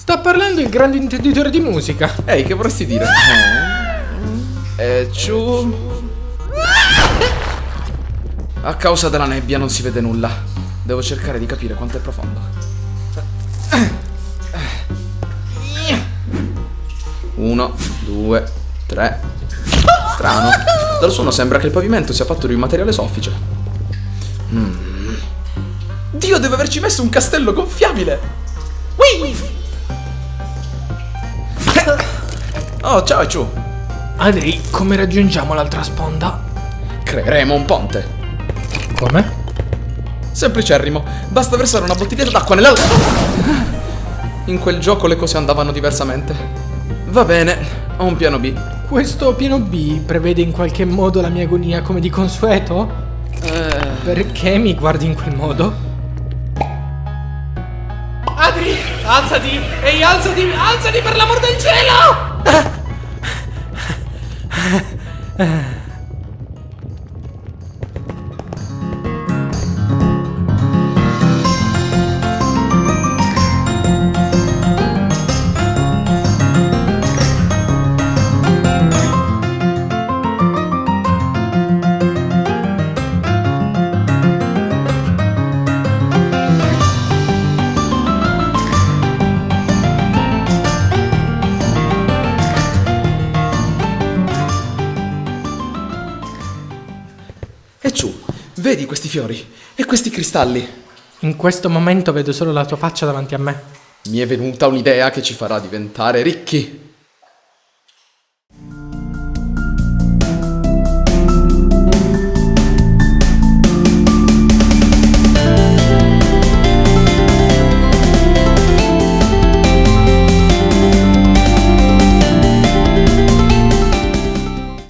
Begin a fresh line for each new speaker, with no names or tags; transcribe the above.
Sta parlando il grande intenditore di musica.
Ehi, che vorresti dire? Eh, ciu... A causa della nebbia non si vede nulla. Devo cercare di capire quanto è profondo. Uno, due, tre. Strano. Dal suono sembra che il pavimento sia fatto di un materiale soffice. Mm. Dio, deve averci messo un castello gonfiabile! Whee! Oh, ciao Ciu!
Adri, come raggiungiamo l'altra sponda?
Creeremo un ponte.
Come?
Semplicerrimo, basta versare una bottiglietta d'acqua nella... In quel gioco le cose andavano diversamente. Va bene, ho un piano B.
Questo piano B prevede in qualche modo la mia agonia come di consueto?
Eh,
Perché mi guardi in quel modo? Adri, alzati! Ehi, alzati! Alzati per l'amor del cielo!
唉 e Ciu, vedi questi fiori e questi cristalli?
In questo momento vedo solo la tua faccia davanti a me.
Mi è venuta un'idea che ci farà diventare ricchi.